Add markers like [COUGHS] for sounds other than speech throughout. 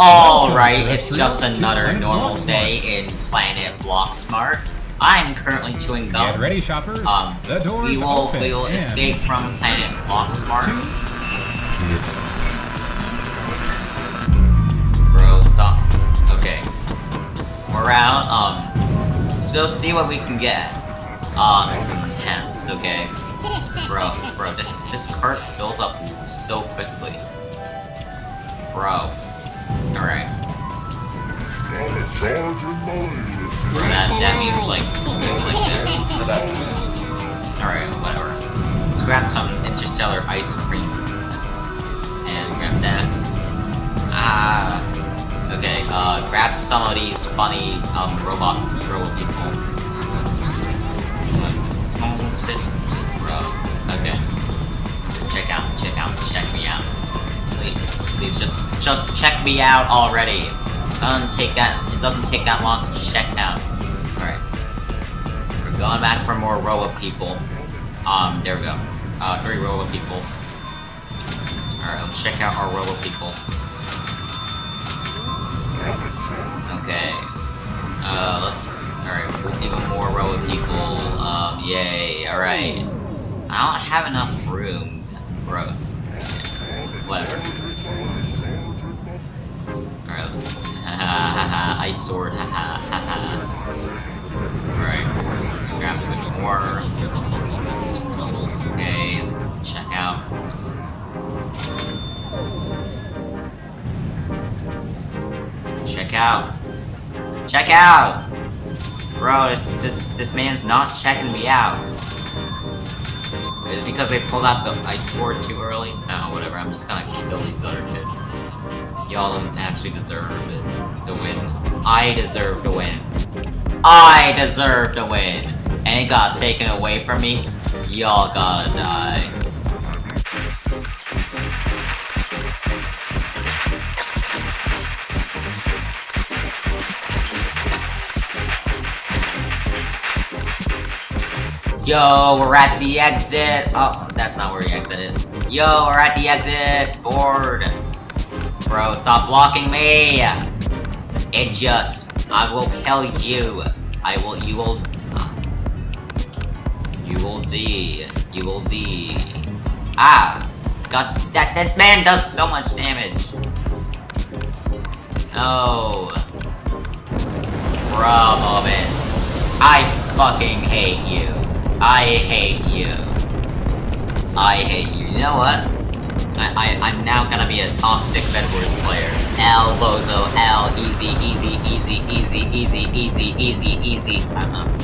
Alright, it's just another normal day in Planet Blocksmart. I'm currently chewing gum. Get ready, shoppers. Um, the doors we will open we will escape from Planet Blocksmart. Bro, stop. Okay. We're out. Um, let's go see what we can get. Um, some pants. Okay. Bro, bro, this this cart fills up so quickly. Bro. Alright. That, that means like, means like that. Alright, whatever. Let's grab some interstellar ice creams. And grab that. Ah. Okay, uh, grab some of these funny, um, robot, robot people. Small ones fit? Bro. Okay. Check out, check out, check me out. Please, just, just check me out already. Doesn't take that, it doesn't take that long to check out. Alright. We're going back for more robot people. Um, there we go. Uh, three robot people. Alright, let's check out our robot people. Okay. Uh, let's... Alright, even more robot people. Um, yay. Alright. I don't have enough room, bro. Whatever. [LAUGHS] Haha, ice sword, haha, haha. Alright, let's grab a bit more. Okay, check out. Check out. Check out! Bro, this this this man's not checking me out. Is it because they pulled out the ice sword too early? No, whatever, I'm just gonna kill these other kids. Y'all don't actually deserve it to win. I deserve to win. I deserve to win! And it got taken away from me? Y'all gotta die. Yo, we're at the exit! Oh, that's not where the exit is. Yo, we're at the exit! Board! Bro, stop blocking me! Idiot! I will kill you! I will- you will- You will D. You will D. Ah! God, that- this man does so much damage! No. Bro moment. I fucking hate you. I hate you. I hate you. You know what? I, I, I'm now gonna be a toxic Bedwars player. L, Bozo, L, easy, easy, easy, easy, easy, easy, easy, easy. I'm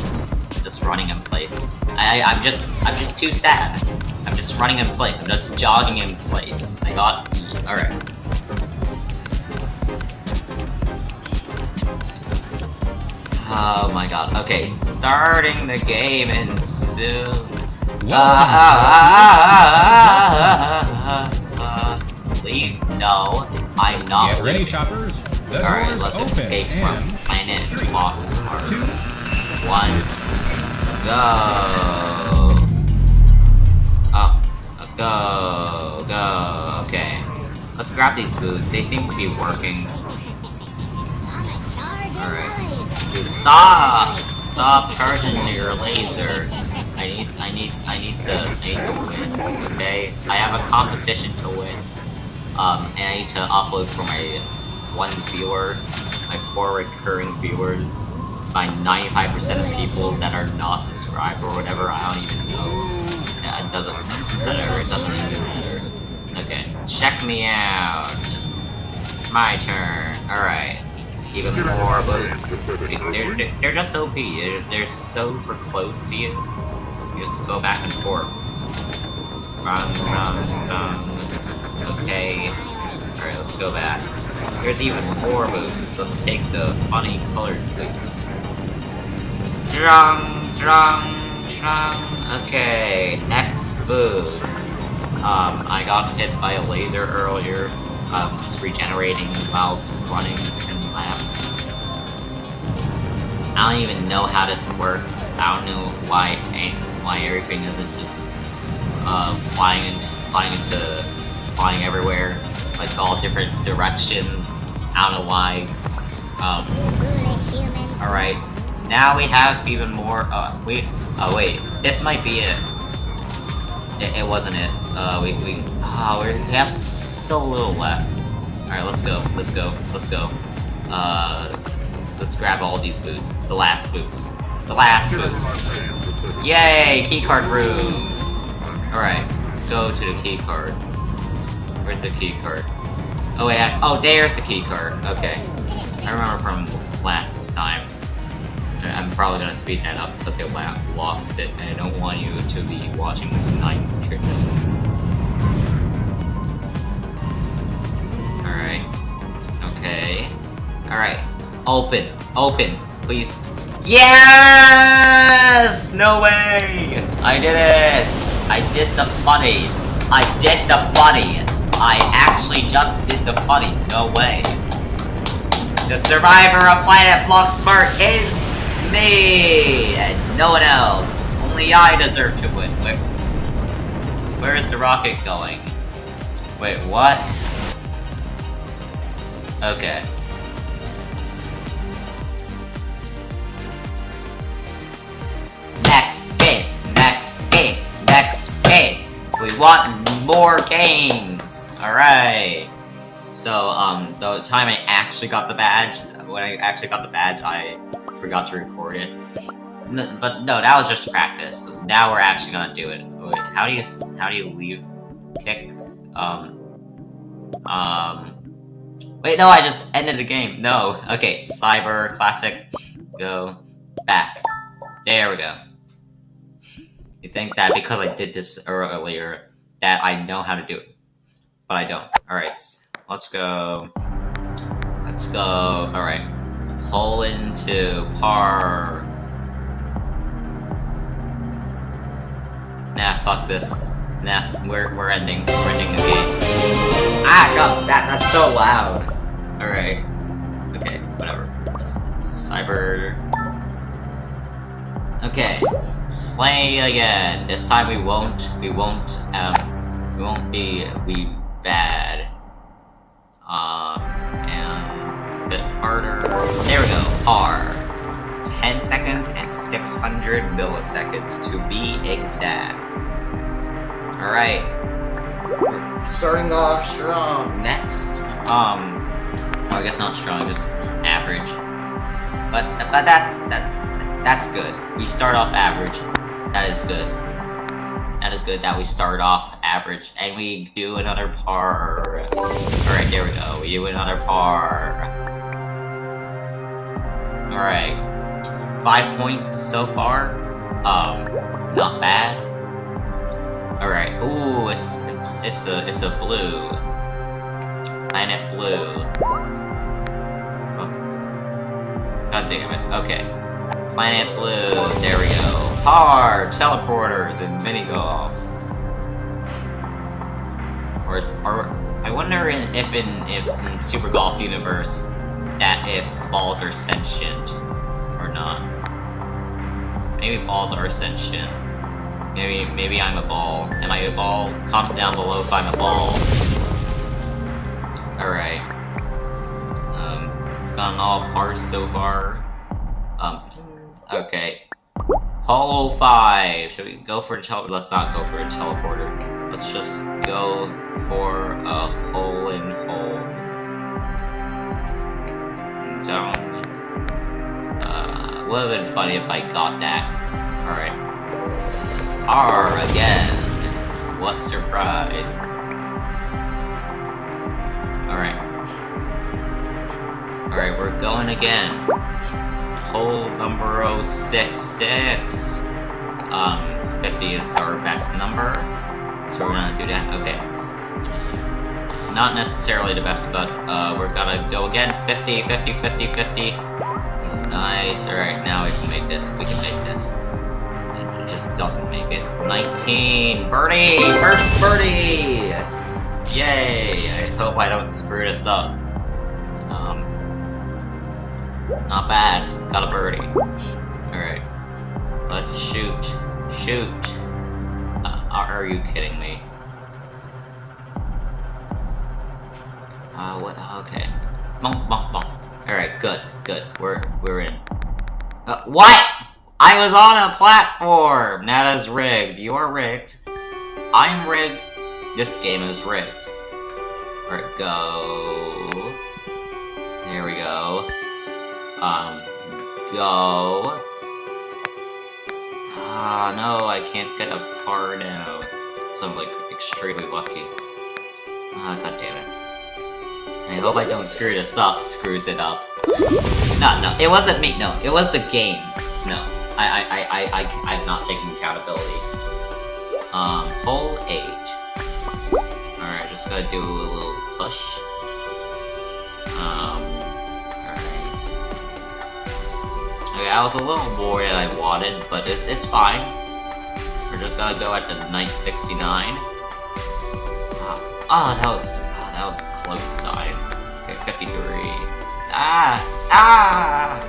just running in place. I, I'm just, I'm just too sad. I'm just running in place. I'm just jogging in place. I got E. Alright. Oh my god. Okay, starting the game and soon. Ah, ah, ah, ah, Leave? No, I'm not Get ready, leaving. shoppers. Alright, let's open escape in from Planet three, Box two, One. Go. Oh. Go. Go. Okay. Let's grab these boots. They seem to be working. Alright. Stop! Stop charging your laser. I need, I need, I need to, I need to win, okay? I have a competition to win. Um, and I need to upload for my one viewer, my four recurring viewers, my 95% of people that are not subscribed or whatever, I don't even know. Yeah, it doesn't matter, it doesn't even matter. Okay, check me out. My turn. Alright. Even more boots. They're, they're, just OP. They're, they're super close to you. You just go back and forth. Run, run, run. Okay. Alright, let's go back. There's even more boots. Let's take the funny colored boots. Drum, drum, drum. Okay, next boots. Um, I got hit by a laser earlier. Um, just regenerating whilst running 10 laps. I don't even know how this works. I don't know why why everything isn't just uh, flying into flying into flying everywhere, like all different directions. I don't know why. Um, alright. Now we have even more, uh, we, oh wait, this might be it. It, it wasn't it. Uh, we, we, oh, we have so little left. Alright, let's go, let's go, let's go. Uh, let's, grab all these boots. The last boots. The last boots. Yay! Keycard room! Alright, let's go to the keycard. Where's the keycard? Oh wait, I, oh there's the keycard. Okay. I remember from last time. I'm probably gonna speed that up because I lost it, and I don't want you to be watching 9 straight minutes. Alright. Okay. Alright. Open. Open. Please. Yes! No way! I did it! I did the funny. I did the funny. I actually just did the funny. No way. The survivor of Planet Blocksmart is me! And no one else. Only I deserve to win. Wait, where is the rocket going? Wait, what? Okay. Next game! Next game! Next game! We want more games! Alright. So, um, the time I actually got the badge, when I actually got the badge, I forgot to record it. But no, that was just practice. Now we're actually gonna do it. Wait, how do you how do you leave kick? Um, um. Wait, no, I just ended the game. No. Okay, Cyber Classic. Go back. There we go. You think that because I did this earlier that I know how to do it, but I don't. All right. Let's go. Let's go. Alright. Pull into par. Nah, fuck this. Nah, we're, we're ending. We're ending the game. Ah, god, that, that's so loud. Alright. Okay, whatever. Cyber... Okay. Play again. This time we won't, we won't, um, we won't be, be bad. Um, and a bit harder. There we go, par. 10 seconds and 600 milliseconds to be exact. Alright. Starting off strong. Next, um, well, I guess not strong, just average. But, but that's, that, that's good. We start off average. That is good. That is good that we start off average and we do another par. Alright, there we go. We do another par. Alright. Five points so far. Um, not bad. Alright. Ooh, it's, it's it's a it's a blue. Planet blue. Oh. God damn it. Okay. Planet Blue, there we go. Par, teleporters, and mini golf. Or, is, or I wonder if in if in Super Golf Universe that if balls are sentient or not. Maybe balls are sentient. Maybe maybe I'm a ball. Am I a ball? Comment down below if I'm a ball. Alright. Um, we've gotten all parts so far. Um, Okay. Hole 5. Should we go for a teleporter? Let's not go for a teleporter. Let's just go for a hole in hole. Down. Uh, would have been funny if I got that. Alright. R again. What surprise. Alright. Alright, we're going again hole number 66. Um, 50 is our best number, so we're gonna do that. Okay. Not necessarily the best, but uh, we're gonna go again. 50, 50, 50, 50. Nice. Alright, now we can make this. We can make this. It just doesn't make it. 19! Birdie! First birdie! Yay! I hope I don't screw this up. Not bad. Got a birdie. Alright. Let's shoot. Shoot. Uh, are you kidding me? Uh, what? Okay. Bonk, bonk, bonk. Alright, good, good. We're, we're in. Uh, what? I was on a platform! That is rigged. You are rigged. I'm rigged. This game is rigged. Alright, go. There we go. Um, go. Ah, no, I can't get a card out. So I'm, like, extremely lucky. Ah, god damn it. I hope I don't screw this up, screws it up. No, no, it wasn't me, no, it was the game. No, I, I, I, I, I, I'm not taking accountability. Um, hole 8. Alright, just gotta do a little push. Um, I was a little more than I wanted, but it's, it's fine. We're just gonna go at the night 69. Oh, that was, oh, that was close to dying. Okay, 53. Ah! Ah!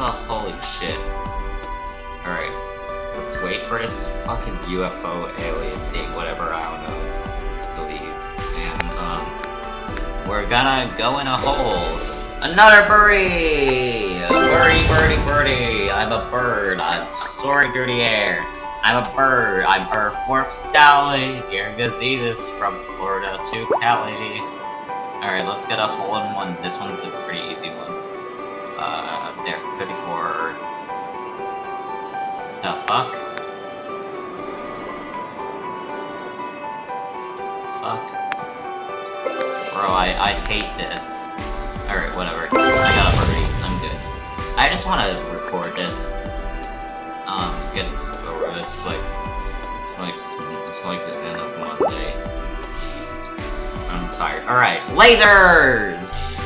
Oh, holy shit. Alright. Let's wait for this fucking UFO alien thing, whatever, I don't know, to leave. And, um, we're gonna go in a hole. Another birdie! Birdie, birdie, birdie! I'm a bird. I'm soaring through the air. I'm a bird. I'm Earth Warp Sally. Hearing diseases from Florida to Cali. Alright, let's get a hole-in-one. This one's a pretty easy one. Uh, there, 54. The fuck? Fuck. Bro, I, I hate this. Alright, whatever. I got a birdie. I'm good. I just want to record this. Um, get this over this, like, it's like, it's like the end of one day. I'm tired. Alright, lasers!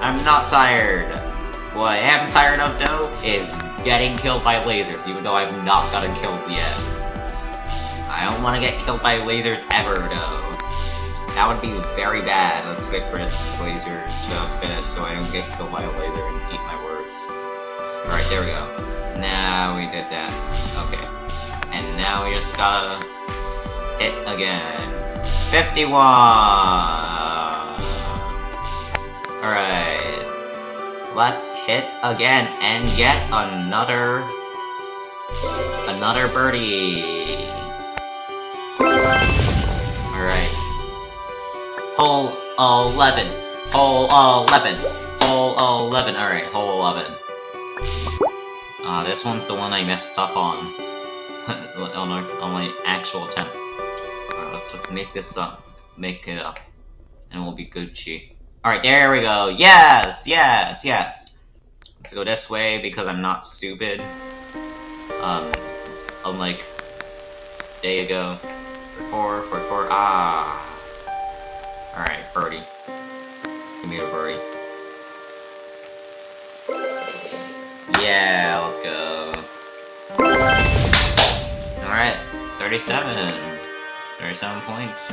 I'm not tired. What I am tired of, though, is getting killed by lasers, even though I've not gotten killed yet. I don't want to get killed by lasers ever, though. That would be very bad. Let's wait for this laser to finish so I don't get killed by a laser and eat my words. Alright, there we go. Now we did that. Okay. And now we just gotta hit again. 51! Alright. Let's hit again and get another... Another birdie. Hole 11. Hole 11. Hole 11. Alright, hole 11. Ah, uh, this one's the one I messed up on. [LAUGHS] on, my, on my actual attempt. Alright, let's just make this up. Make it up. And we'll be Gucci. Alright, there we go. Yes! Yes! Yes! Let's go this way because I'm not stupid. Um, unlike day ago. 44, 44, ah! Alright, birdie. Give me a birdie. Yeah, let's go. Alright, 37. 37 points.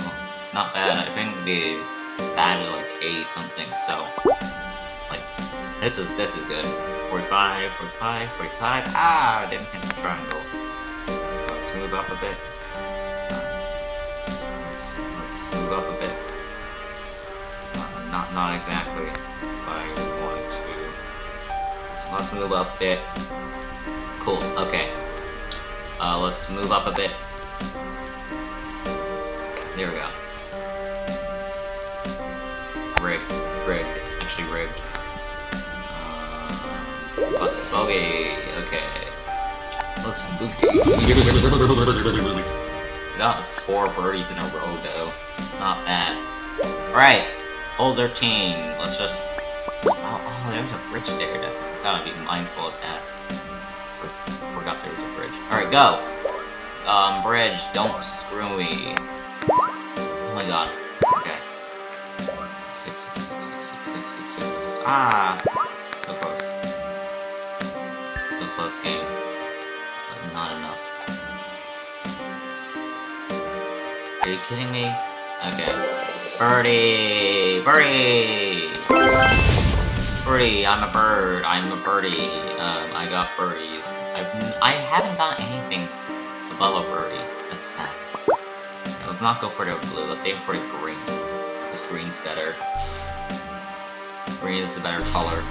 Not bad. I think the badge is like 80 something, so... Like, this is, this is good. 45, 45, 45. Ah, I didn't hit the triangle. Let's move up a bit. Let's, let's, let's move up a bit. Not, not exactly, but I wanted to. So let's move up a bit. Cool, okay. Uh, let's move up a bit. There we go. Rigged. Rigged. Actually rigged. Uh. Okay. Let's boogie. got four birdies in a row, though. It's not bad. Alright. Older team. Let's just... Oh, oh, there's a bridge there. That, gotta be mindful of that. For, forgot there was a bridge. Alright, go! Um, bridge, don't screw me. Oh my god. Okay. Six, six, six, six, six, six, six, six. Ah! So close. So close game. But not enough. Are you kidding me? Okay. Birdie! Birdie! Birdie, I'm a bird. I'm a birdie. Um, I got birdies. I've, I haven't gotten anything above a birdie. That's that. let's not go for the blue. Let's aim for the green. This green's better. Green is a better color.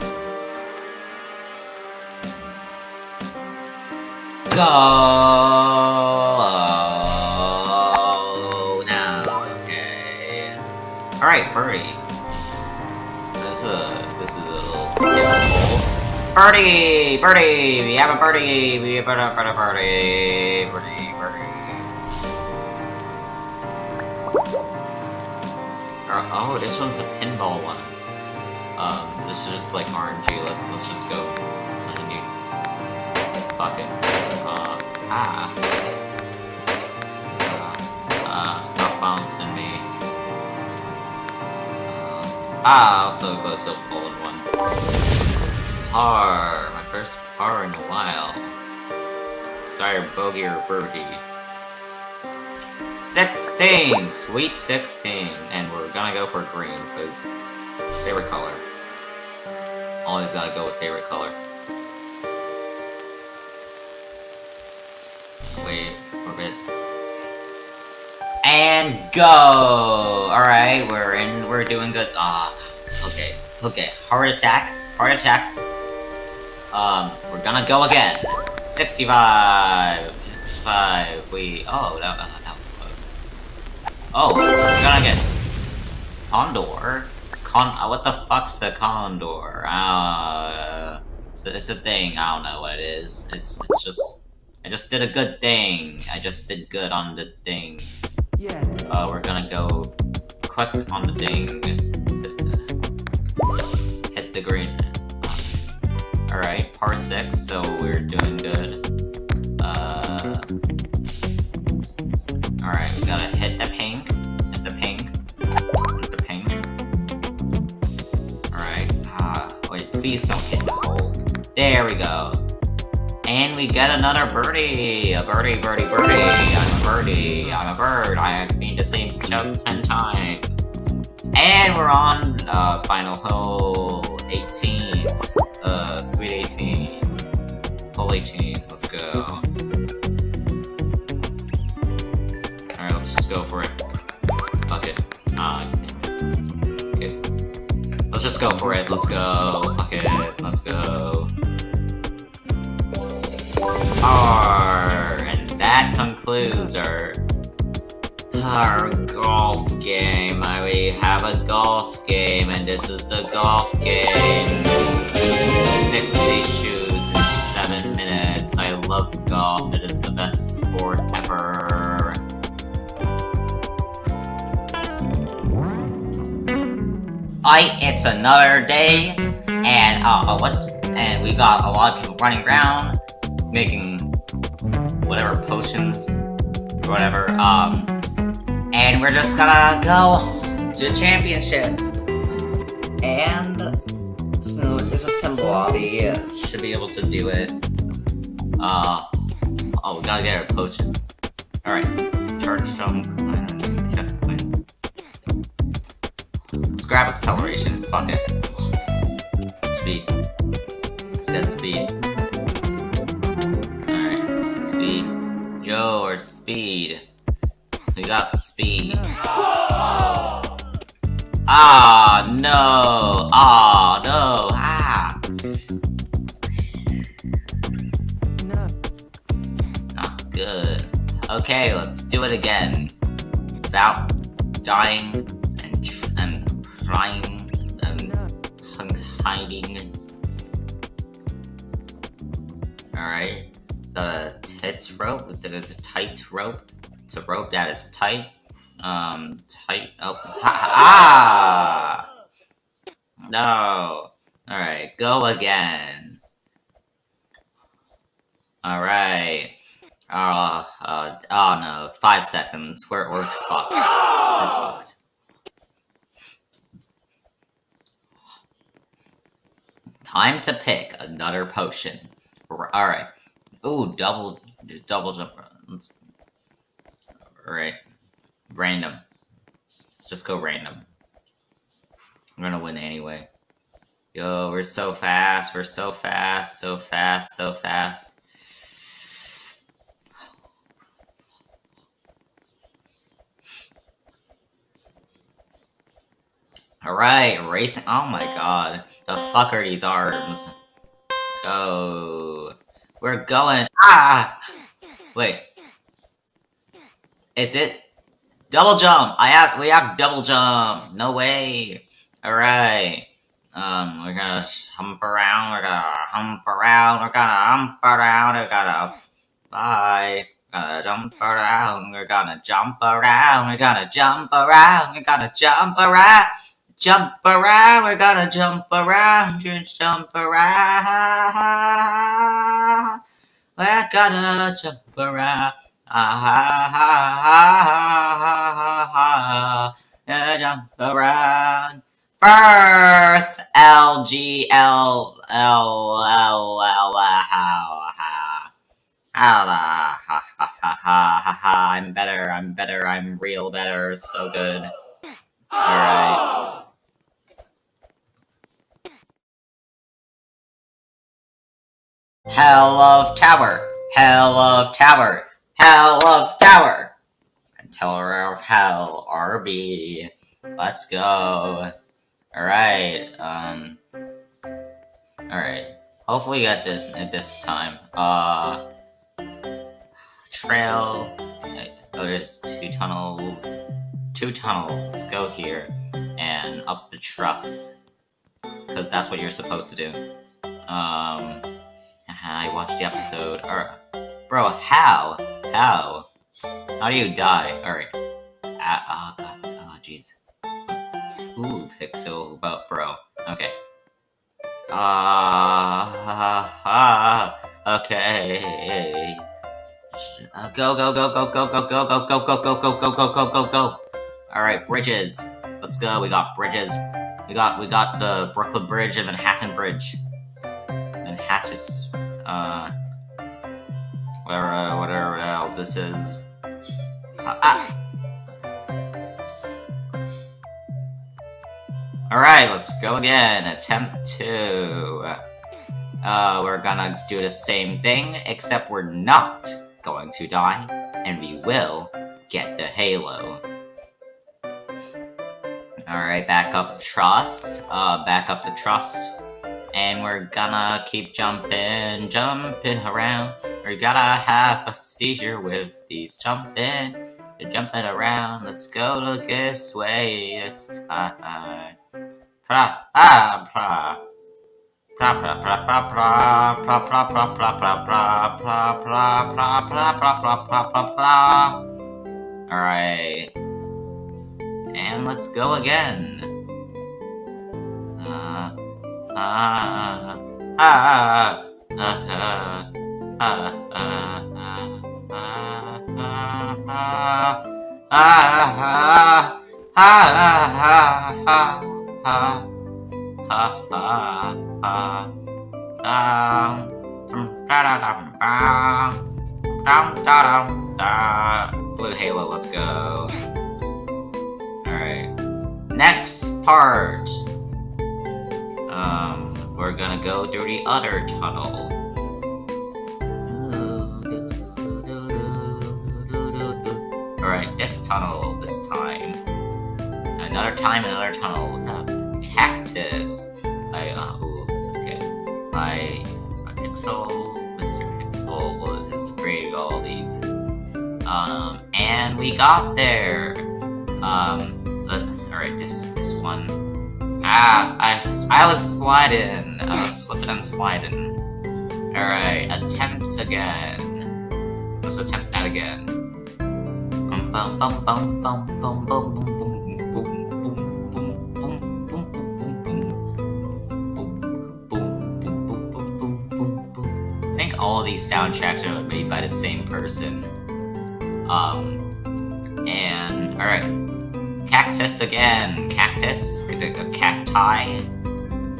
Go All right, birdie. This is a this is a little Birdie, birdie. We have a birdie. We have a birdie, birdie, birdie, birdie. Oh, this one's the pinball one. Um, this is just like RNG. Let's let's just go. Fuck it. Ah. Uh, stop bouncing me. Ah, also close to pulling one. Par. My first par in a while. Sorry, bogey or birdie. 16! Sweet 16! And we're gonna go for green, because favorite color. Always gotta go with favorite color. And go! Alright, we're in, we're doing good. Ah, okay, okay. Heart attack, heart attack. Um, we're gonna go again. 65, 65, we, oh, that, that was close. Oh, we're gonna get Condor. It's con, uh, what the fuck's a Condor? Uh, it's a, it's a thing, I don't know what it is. It's, it's just, I just did a good thing. I just did good on the thing. Yeah. Uh, we're gonna go click on the thing. Hit the green. Alright, par 6, so we're doing good. Uh, Alright, we gotta hit the pink. Hit the pink. Hit the pink. Alright, uh, wait, please don't hit the hole. There we go. And we get another birdie! A birdie, birdie, birdie! I'm a birdie! I'm a bird! I have been the same jump 10 times! And we're on, uh, final hole 18. Uh, sweet 18. Hole 18. Let's go. Alright, let's just go for it. Fuck it. Okay. Let's just go for it. Let's go. Fuck it. Let's go. R, and that concludes our our golf game. We have a golf game, and this is the golf game. 60 shoots in 7 minutes. I love golf. It is the best sport ever. I, it's another day, and uh, what? And we got a lot of people running around, making whatever potions or whatever. Um, and we're just gonna go to the championship. And it's, a simple lobby. Should be able to do it. Uh, oh, we gotta get a potion. Alright, charge stone, checkpoint. Let's grab acceleration. Fuck it. Speed. Let's get speed. Yo, speed. We got speed. Ah, no. Ah, no. Ah. Not good. Okay, let's do it again. Without dying and, and trying and hiding. Alright the tit rope, the, the tight rope. It's a rope that is tight. Um, tight. Oh, ha, ah! No. Alright, go again. Alright. Uh, uh, oh no, five seconds. We're, we're fucked. We're fucked. Time to pick another potion. Alright. Oh, double, double jump. Let's. Right. Random. Let's just go random. I'm gonna win anyway. Yo, we're so fast. We're so fast. So fast. So fast. Alright, racing. Oh my god. The fuck are these arms? Go. We're going. Ah! Wait. Is it? Double jump! I have. We have double jump! No way! Alright. Um, we're gonna hump around, we're gonna hump around, we're gonna hump around, we're gonna. Bye. Gonna jump around, we're gonna jump around, we're gonna jump around, we're gonna jump around. Jump around, we're gonna jump around, jump around. We're gonna jump around. Ah ha ha ha ha ha ha. Jump around. First L G L L L L ha ha. Ha ha ha ha ha ha. I'm better, I'm better, I'm real better, so good. Alright. Hell of Tower, Hell of Tower, Hell of Tower, and Tower of Hell, RB. Let's go. Alright, um. Alright. Hopefully get this at this time. Uh. Trail. Oh, there's two tunnels. Two tunnels. Let's go here. And up the truss. Because that's what you're supposed to do. Um. I watched the episode. Or, bro, how? How? How do you die? Alright. Uh, oh god. Oh jeez. Ooh, pixel, but bro. Okay. Ah, uh, okay. Uh, go, go, go, go, go, go, go, go, go, go, go, go, go, go, go, go, go. All right, bridges. Let's go. We got bridges. We got we got the Brooklyn Bridge and Manhattan Bridge. Manhattan, uh, whatever, whatever the hell this is. Uh, ah. Alright, let's go again. Attempt two. Uh, we're gonna do the same thing, except we're not going to die, and we will get the halo. Alright, back up the truss. Uh, back up the truss. And we're gonna keep jumping, jumping around. We're gonna have a seizure with these jumping, jumping around. Let's go this way this time. Pra, ah, pra. Pra, pra, pra, pra, pra, pra, pra, pra, pra, pra, pra, pra, pra, pra, pra, pra, pra, pra, pra, pra. Alright. And let's go again ah ah ah ah ah Blue Halo, let's go. Alright. Next part. Um we're gonna go through the other tunnel. Alright, this tunnel this time. Another time, another tunnel. Uh, cactus. I, uh, ooh, okay. My, Pixel, Mr. Pixel was creating all these. Um, and we got there. Um, uh, alright, this, this one. Ah, I, I was sliding. I was slipping and sliding. Alright, attempt again. Let's attempt that again. Bum bum all these soundtracks are made by the same person. Um, and alright, cactus again, cactus, a cacti.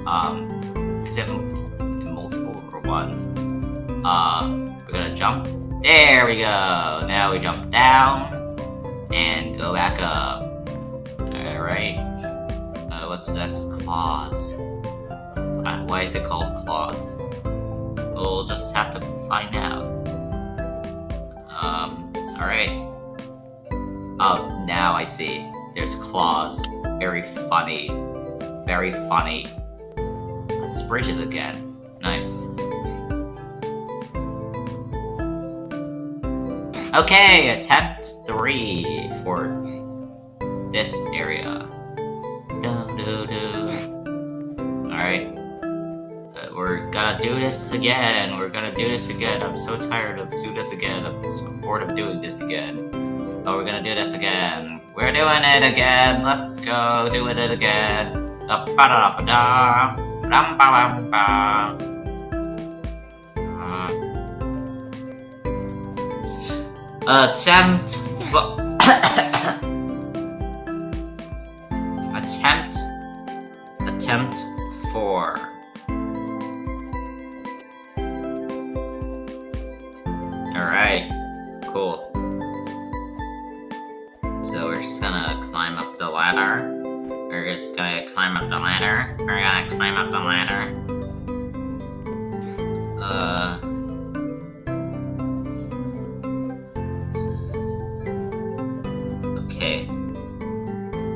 Um, is it multiple or one? Uh, we're gonna jump. There we go. Now we jump down and go back up. Alright. Uh, what's next? Claws. Uh, why is it called claws? We'll just have to find out. Um, alright. Oh, now I see. There's claws. Very funny. very funny. Let's bridges again. Nice. Okay, attempt three for this area. Do do do. Alright. Uh, we're gonna do this again. We're gonna do this again. I'm so tired. Let's do this again. I'm so bored of doing this again. But we're gonna do this again. We're doing it again, let's go, doing it again. Da ba da ba da ba ba. Uh, attempt [COUGHS] Attempt Attempt 4 Alright, cool. Ladder we're just gonna climb up the ladder we're gonna climb up the ladder uh Okay.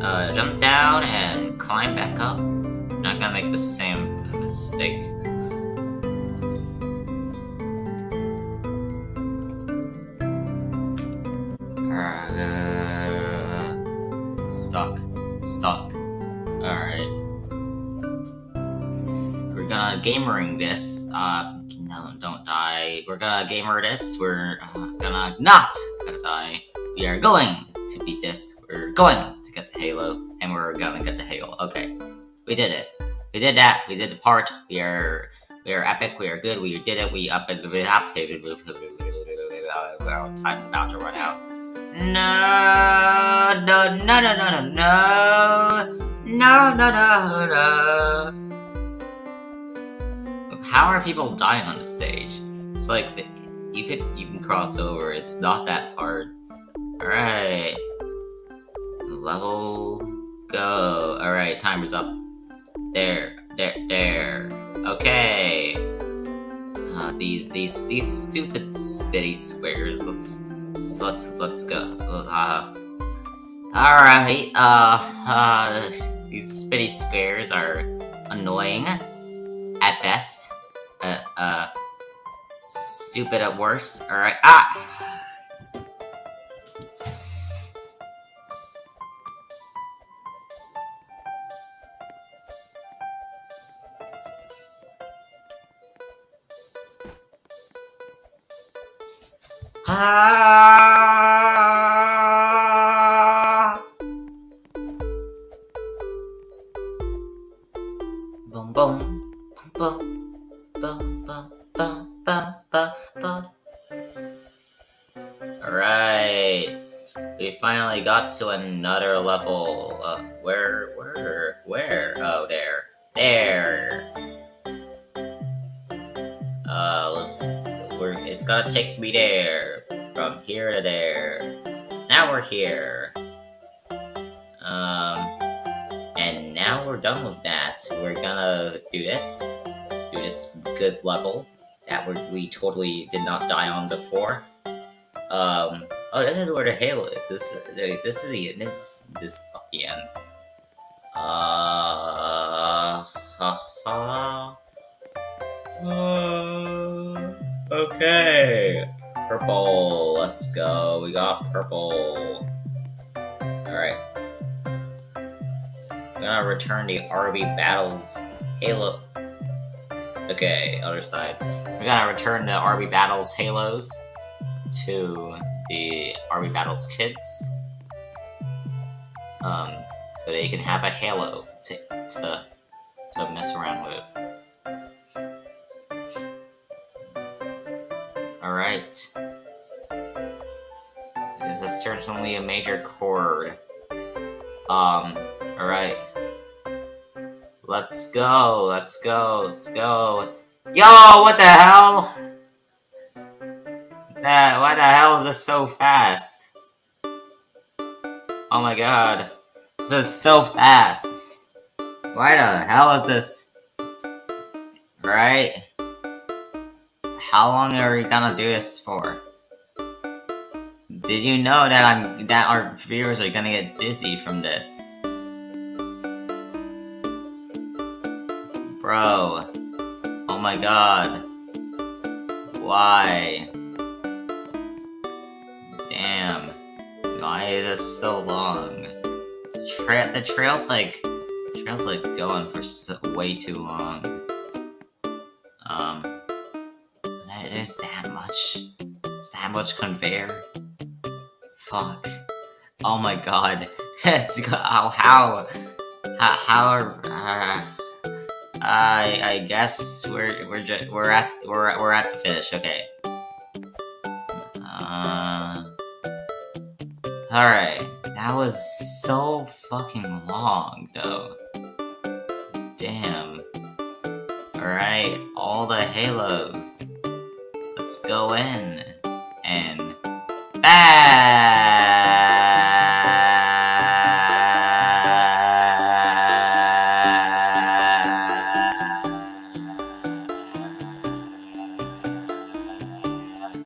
uh, jump down and climb back up. I'm Not gonna make the same mistake. Gamering this. Uh, no, don't die. We're gonna gamer this. We're uh, gonna not gonna die. We are going to beat this. We're going to get the Halo, and we're gonna get the Halo. Okay, we did it. We did that. We did the part. We are we are epic. We are good. We did it. We up the up. [LAUGHS] Time's about to run out. No, no, no, no, no, no, no, no, no, no. How are people dying on the stage? It's like the, you could you can cross over. It's not that hard. Alright. Level go. Alright, timer's up. There, there, there. Okay. Uh, these, these, these stupid spitty squares. Let's, let's, let's, let's go. Uh, Alright, uh, uh, these spitty squares are annoying at best. Uh, uh, stupid at worst. Alright, ah! Ah. Another level. Uh, where, where, where? Oh, there. There. Uh, let's we're, it's gonna take me there. From here to there. Now we're here. Um, and now we're done with that. We're gonna do this. Do this good level that we we totally did not die on before. Um, oh, this is where the Halo is. This, this is the, this, this, the end. Uh, ha [LAUGHS] ha. Uh, Okay. Purple. Let's go. We got purple. Alright. I'm gonna return the RB Battles Halo. Okay, other side. We're gonna return the RB Battles Halos to the RB Battles kids. Um, so they can have a Halo to, to, to mess around with. Alright. This is certainly a major chord. Um, alright. Let's go, let's go, let's go. Yo, what the hell? That, why the hell is this so fast? Oh my god. This is so fast. Why the hell is this? Right? How long are we gonna do this for? Did you know that I'm that our viewers are gonna get dizzy from this? Bro. Oh my god. Why? Why is this so long? The, tra the trail's like... The trail's like going for so way too long. Um... That is that much? Is that much conveyor? Fuck. Oh my god. [LAUGHS] how, how, how, how are, uh, I, I guess we're, we're we're at, we're, we're at the finish, okay. Alright. That was so fucking long, though. Damn. Alright, all the halos. Let's go in. And... BAM!